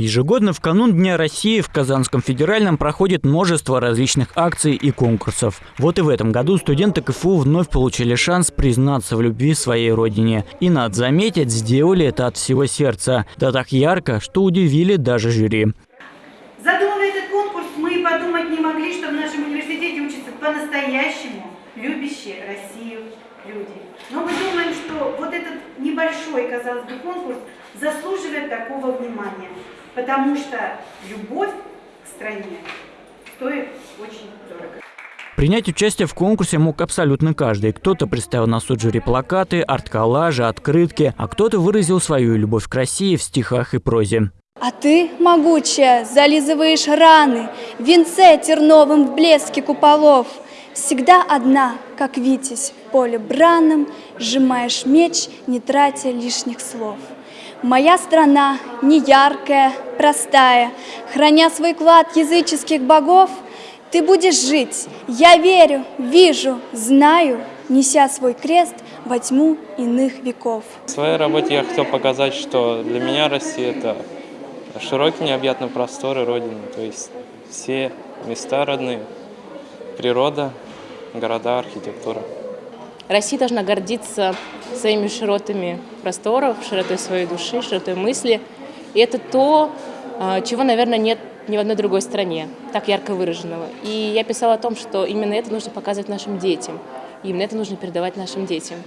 Ежегодно в канун Дня России в Казанском федеральном проходит множество различных акций и конкурсов. Вот и в этом году студенты КФУ вновь получили шанс признаться в любви своей родине. И, надо заметить, сделали это от всего сердца. Да так ярко, что удивили даже жюри. Задумывая этот конкурс, мы подумать не могли, что в нашем университете учатся по-настоящему любящие Россию люди. Но мы думаем, что вот этот небольшой, казалось бы, конкурс заслуживает такого внимания потому что любовь к стране стоит очень дорого. Принять участие в конкурсе мог абсолютно каждый. Кто-то представил на суд жюри плакаты, арт-коллажи, открытки, а кто-то выразил свою любовь к России в стихах и прозе. А ты, могучая, зализываешь раны, В венце терновым в блеске куполов. Всегда одна, как витязь в поле бранном, Сжимаешь меч, не тратя лишних слов. Моя страна не яркая, простая, Храня свой клад языческих богов, Ты будешь жить, я верю, вижу, знаю, Неся свой крест во тьму иных веков. В своей работе я хотел показать, что для меня Россия – это широкие необъятные просторы Родины, то есть все места родные, природа, города, архитектура. Россия должна гордиться своими широтами просторов, широтой своей души, широтой мысли. И это то, а, чего, наверное, нет ни в одной другой стране, так ярко выраженного. И я писала о том, что именно это нужно показывать нашим детям. Именно это нужно передавать нашим детям.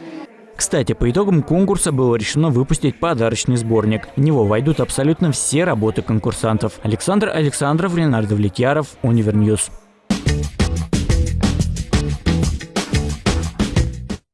Кстати, по итогам конкурса было решено выпустить подарочный сборник. В него войдут абсолютно все работы конкурсантов. Александр Александров, Ленар Давлетьяров, UniverNews.